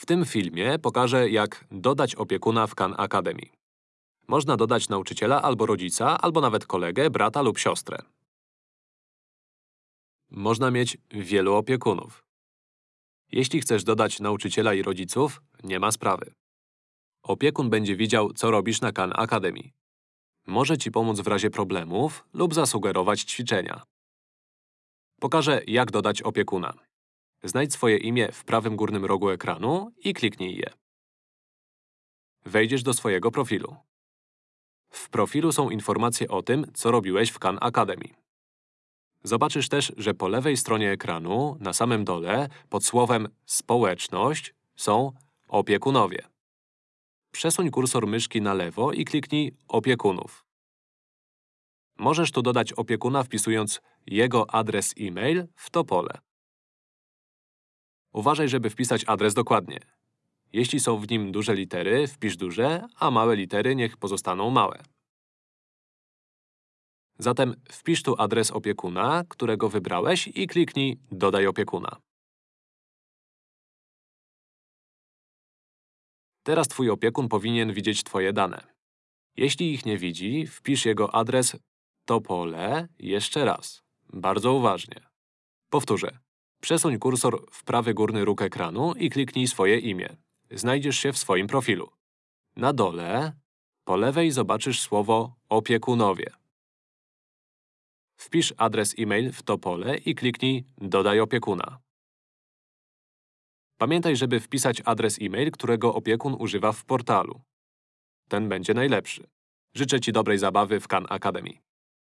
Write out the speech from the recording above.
W tym filmie pokażę, jak dodać opiekuna w Khan Academy. Można dodać nauczyciela albo rodzica, albo nawet kolegę, brata lub siostrę. Można mieć wielu opiekunów. Jeśli chcesz dodać nauczyciela i rodziców, nie ma sprawy. Opiekun będzie widział, co robisz na Khan Academy. Może ci pomóc w razie problemów lub zasugerować ćwiczenia. Pokażę, jak dodać opiekuna. Znajdź swoje imię w prawym górnym rogu ekranu i kliknij je. Wejdziesz do swojego profilu. W profilu są informacje o tym, co robiłeś w Khan Academy. Zobaczysz też, że po lewej stronie ekranu, na samym dole, pod słowem Społeczność są Opiekunowie. Przesuń kursor myszki na lewo i kliknij Opiekunów. Możesz tu dodać opiekuna wpisując jego adres e-mail w to pole. Uważaj, żeby wpisać adres dokładnie. Jeśli są w nim duże litery, wpisz duże, a małe litery niech pozostaną małe. Zatem wpisz tu adres opiekuna, którego wybrałeś i kliknij Dodaj opiekuna. Teraz twój opiekun powinien widzieć twoje dane. Jeśli ich nie widzi, wpisz jego adres to pole jeszcze raz. Bardzo uważnie. Powtórzę. Przesuń kursor w prawy górny róg ekranu i kliknij swoje imię. Znajdziesz się w swoim profilu. Na dole, po lewej zobaczysz słowo Opiekunowie. Wpisz adres e-mail w to pole i kliknij Dodaj opiekuna. Pamiętaj, żeby wpisać adres e-mail, którego opiekun używa w portalu. Ten będzie najlepszy. Życzę Ci dobrej zabawy w Khan Academy.